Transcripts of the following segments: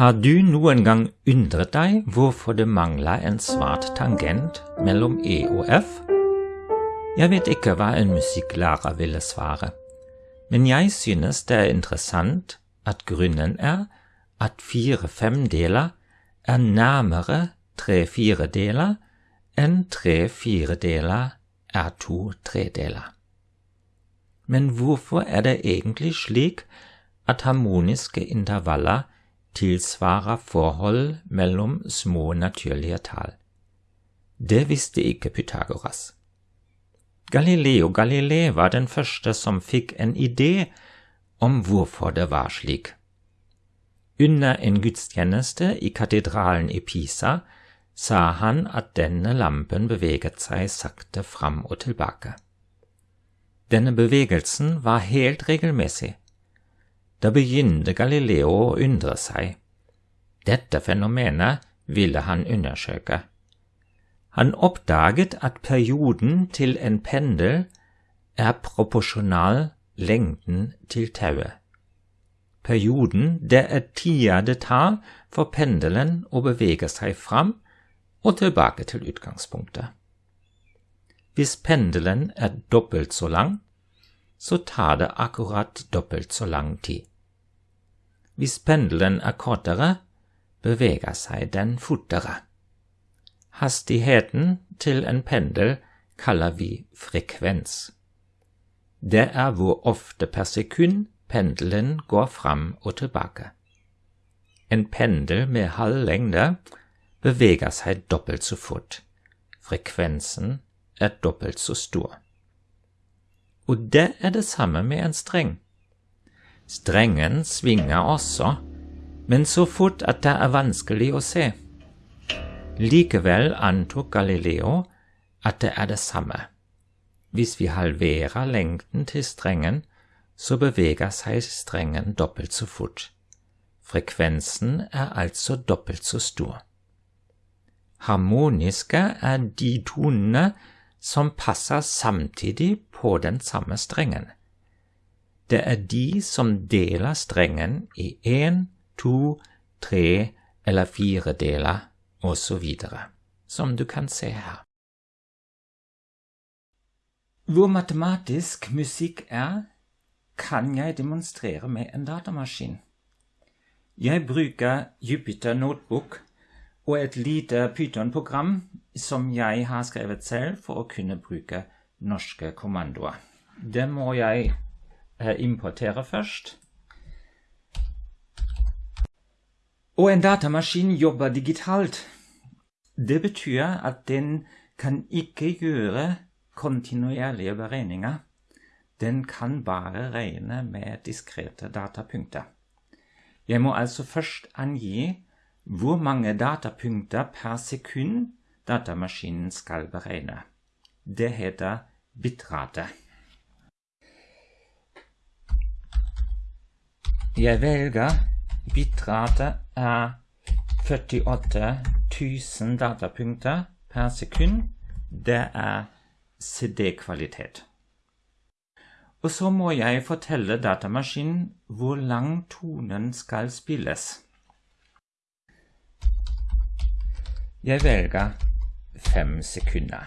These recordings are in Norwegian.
Har du noen gang undret deg hvorfor det mangler en svart tangent mellom E og F? Jeg vet ikke hva en musikklærer ville svare, men jeg synes det er interessant at grunnen er at fire femdeler er nærmere tre firedeler enn tre firedeler er to tredeler. Men hvorfor er det egentlig slik at harmoniske intervaller tilsvarer forhold mellom små naturlige tall. Det visste ikke Pythagoras. Galileo Galilei var den første som fikk en idé om hvorfor det var slik. Under en gudstjeneste i katedralen i Pisa sa han at denne lampen beveget seg sakte fram og tilbake. Denne bevegelsen var helt regelmessig, da begynte Galileo å undre seg. Dette fenomenet ville han undersøke. Han oppdaget at perioden til en pendel er proporsjonal lengden til tauet. Perioden det er tida det tar for pendelen å bevege seg fram og tilbake til utgangspunktet. Hvis pendelen er dobbelt så lang, så tar det akkurat dobbelt så lang tid. Hvis pendelen er kortere, beveger seg den fortere. Hastigheten til en pendel kaller vi frekvens. Det er hvor ofte per sekund pendelen går fram og tilbake. En pendel med halv lengde beveger seg dobbelt så fort. Frekvensen er dobbelt så stor. Og det er det samme med en streng. Strengen svinger også, men så fort at det er vanskelig å se. Likevel antok Galileo at det er det samme. Hvis vi halverer lengden til strengen, så beveger seg strengen dobbelt så fort. Frekvensen er altså dobbelt så stor. Harmoniske er de tonene som passer samtidig på den samme strengen. Det er de som deler strengen i én, to, tre eller fire deler, osv., som du kan se her. Hvor matematisk musikk er, kan jeg demonstrere med en datamaskin. Jeg bruker Jupiter Notebook og et lite Python-program som jeg har skrevet selv for å kunne bruke norske kommandoer. Det må jeg Eh, importere først. Og en datamaskin jobber digitalt. Det betyr at den kan ikke gjøre kontinuerlige beregninger. Den kan bare regne med diskrete datapunkter. Jeg må altså først angi hvor mange datapunkter per sekund datamaskinen skal beregne. Det heter bitrate. Jeg velger bitrate er 48 000 datapunkter per sekund. Det er CD-kvalitet. Og så må jeg fortelle datamaskinen hvor lang tonen skal spilles. Jeg velger fem sekunder.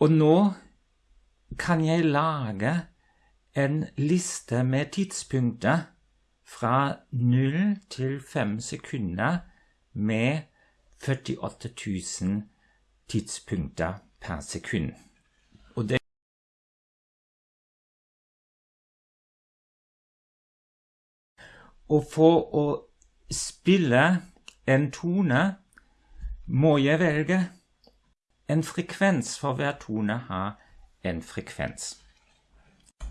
Og nå kan jeg lage en liste med tidspunkter fra 0 til 5 sekunder med 48 000 tidspunkter per sekund. Og det Og for å spille en tone må jeg velge en frekvens for hver tone har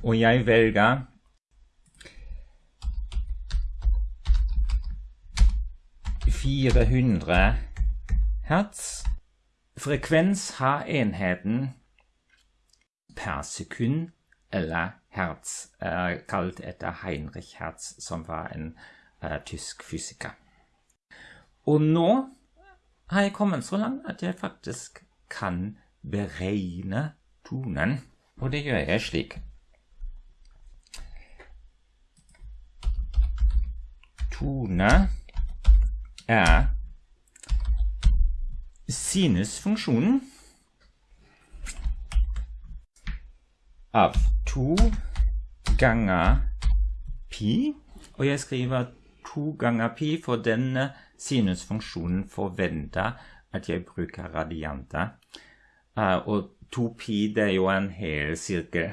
Og jeg velger fire hundre hertz. Frekvens har enheten per sekund, eller hertz, er kalt etter Heinrich Hertz, som var en uh, tysk fysiker. Og nå har jeg kommet så langt at jeg faktisk kan beregne túnen, och det gör jag slik. Tone auf tu av ganger pi, oh, og jeg skriver tu ganger pi, for denne äh, sinusfunksjonen forventer als ihr brücke radianter. Og äh, 2pi det er jo en hel sirkel.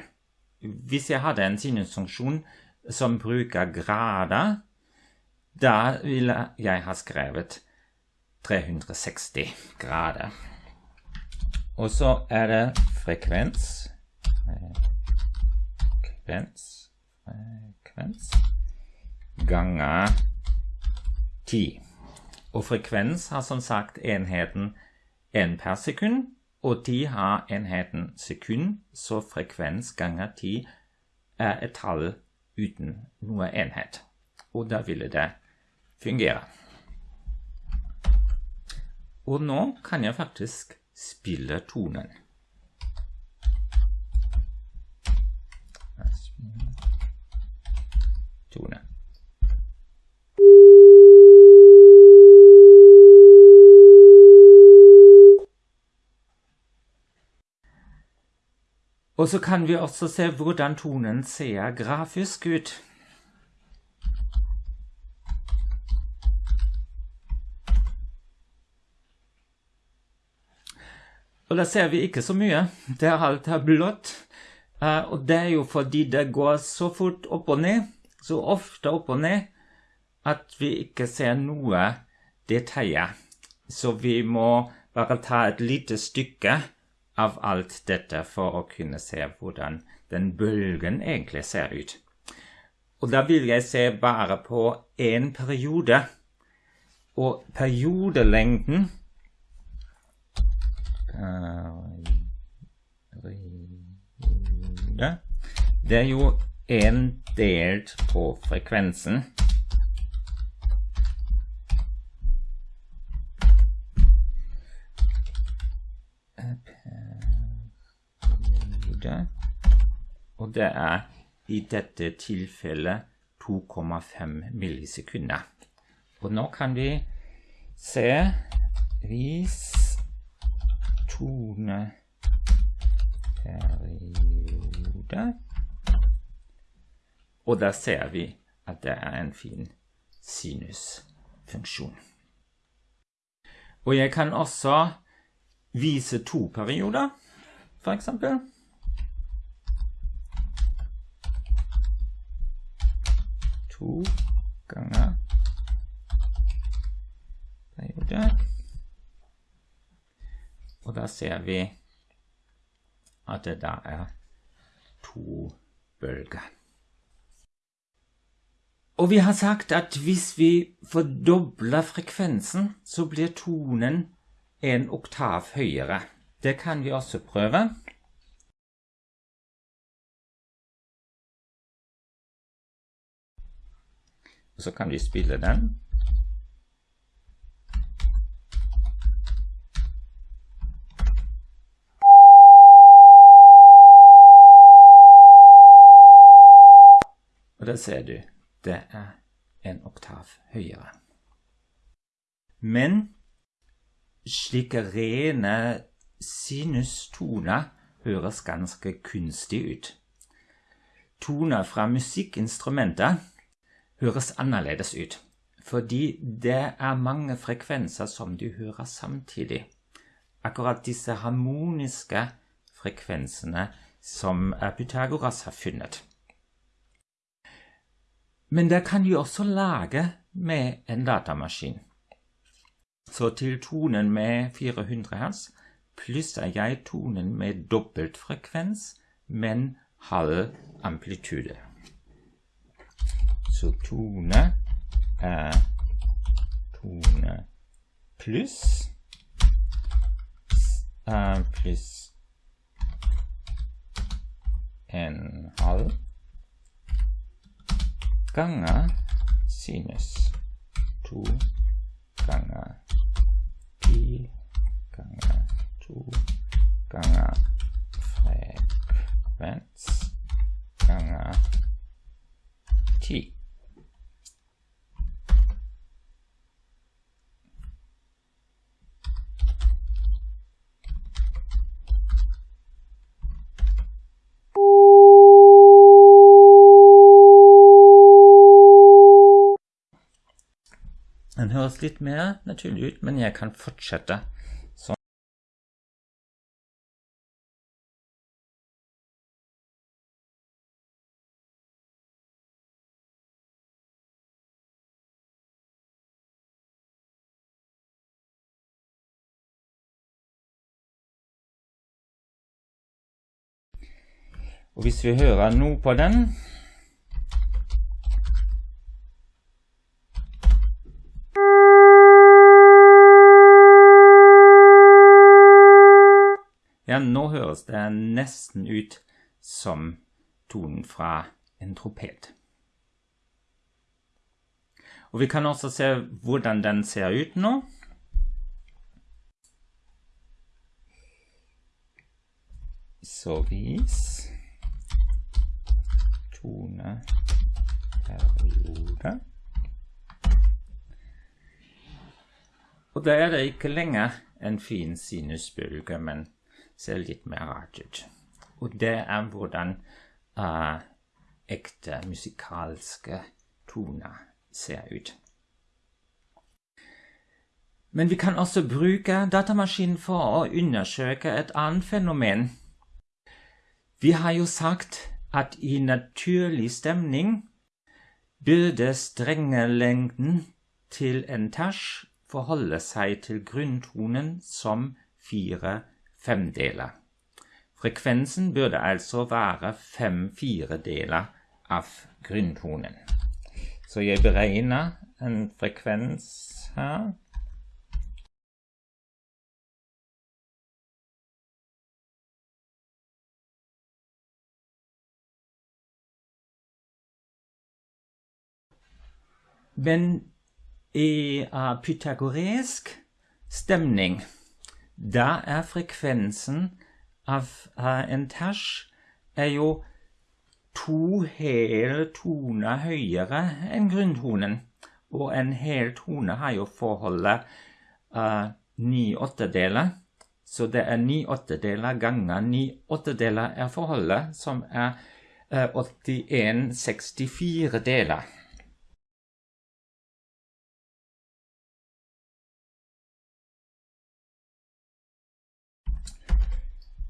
Hvis jeg hadde en sinusfunksjon som bruker grader, da ville jeg ha skrevet 360 grader. Og så er det frekvens Frekvens Frekvens ganger 10. Og frekvens har som sagt enheten 1 per sekund, og de har enheten sekund, så frekvens ganger 10 er et tall uten noe enhet. Og da ville det fungere. Og nå kan jeg faktisk spille tonen. Tone. Og så kan vi også se hvordan tonen ser grafisk ut. Og da ser vi ikke så mye. Det er alt er blått. Uh, og det er jo fordi det går så fort opp og ned, så ofte opp og ned, at vi ikke ser noe detaljer. Så vi må bare ta et lite stykke av alt dette for å kunne se hvordan den bølgen egentlig ser ut. Og da vil jeg se bare på én periode. Og periodelengden det er jo en delt på frekvensen. Og det er i dette tilfellet 2,5 millisekunder. Og nå kan vi se hvis toneperiode. Og der ser vi at det er en fin sinusfunksjon. Og jeg kan også vise to perioder, for eksempel. To ganger periode. Og da ser vi at det da er to bølger. Og vi har sagt at hvis vi fordobler frekvensen, så blir tonen en oktav høyere. Det kan vi også prøve. Og så kan vi spille den. Og der ser du, det er en oktav høyere. Men slike rene sinustoner høres ganske kunstig ut. Toner fra musikkinstrumenter høres annerledes ut, fordi det er mange frekvenser som du hører samtidig. Akkurat disse harmoniske frekvensene som Pythagoras har funnet. Men det kan de også lage med en datamaskin. Så til tonen med 400 Hz plusser jeg tonen med dobbelt frekvens, men halv amplitude. Så tone er tone pluss uh, pluss en halv ganger sinus 2 ganger pi ganger 2 ganger frekvens ganger 10. litt mer naturlig ut, men jeg kan fortsette sånn. Og hvis vi hører noe på den høres det nesten ut som tonen fra en tropet. Og vi kan også se hvordan den ser ut nå. Så vis toneperiode. Og da er det ikke lenger en fin sinusbølge, men ser litt mer rart ut. Og det er hvordan uh, ekte musikalske toner ser ut. Men vi kan også bruke datamaskinen for å undersøke et annet fenomen. Vi har jo sagt at i naturlig stemning burde strengelengden til en tersj forholde seg til grunntonen som fire femdeler. Frekvensen burde altså være fem firedeler av grunntonen. Så jeg beregner en frekvens her. Men i uh, pythagoresk stemning da er frekvensen av en ters er jo to hele toner høyere enn grunntonen. Og en hel tone har jo forholdet uh, ni åttedeler. Så det er ni åttedeler ganger ni åttedeler er forholdet, som er uh, 81 64 deler.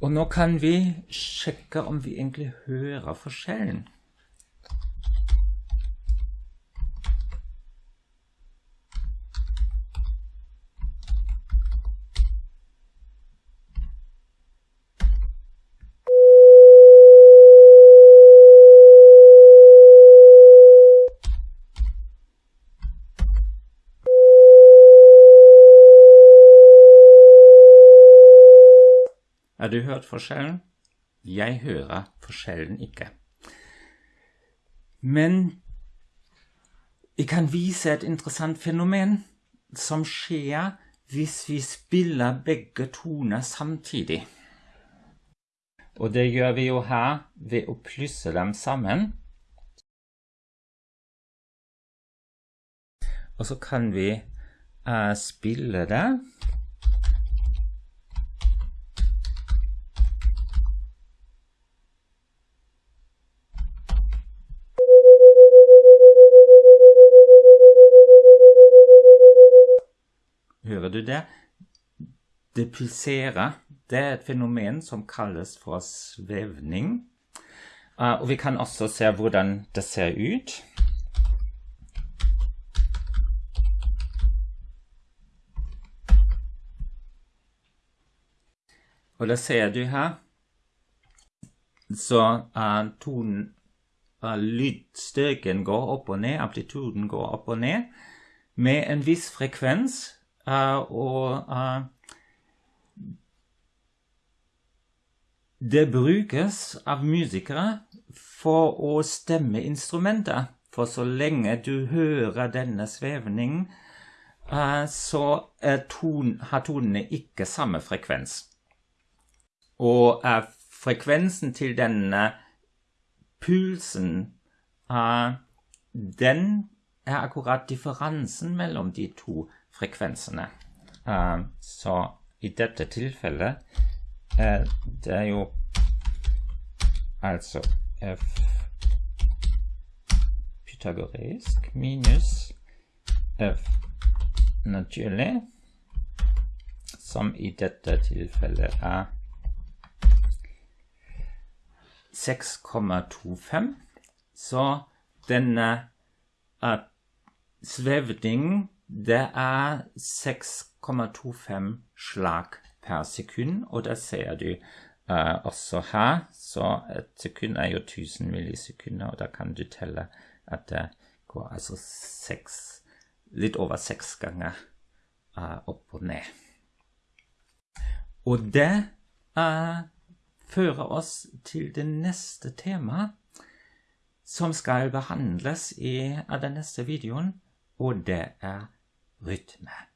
Og nå kan vi sjekke om vi egentlig hører forskjellen. Har du hørt forskjellen? Jeg hører forskjellen ikke. Men jeg kan vise et interessant fenomen som skjer hvis vi spiller begge toner samtidig. Og det gjør vi jo her ved å plusse dem sammen. Og så kan vi uh, spille det. Hører du det? Det pulserer. Det er et fenomen som kalles for svevning. Uh, og vi kan også se hvordan det ser ut. Og da ser du her Så uh, tonen uh, Lydstyrken går opp og ned, amplituden går opp og ned med en viss frekvens og det brukes av musikere for å stemme instrumentet. For så lenge du hører denne svevningen, så ton, har tonene ikke samme frekvens. Og frekvensen til denne pulsen, den er akkurat differansen mellom de to frekvensene. Uh, så i dette tilfellet er det jo altså f pythagoreisk minus f naturlig, som i dette tilfellet er 6,25. Så denne uh, svevningen, det er 6,25 slag per sekund, og det ser du uh, også her. Så et sekund er jo 1000 millisekunder, og da kan du telle at det går altså seks Litt over seks ganger uh, opp og ned. Og det uh, fører oss til det neste temaet, som skal behandles i den neste videoen, og det er Whitman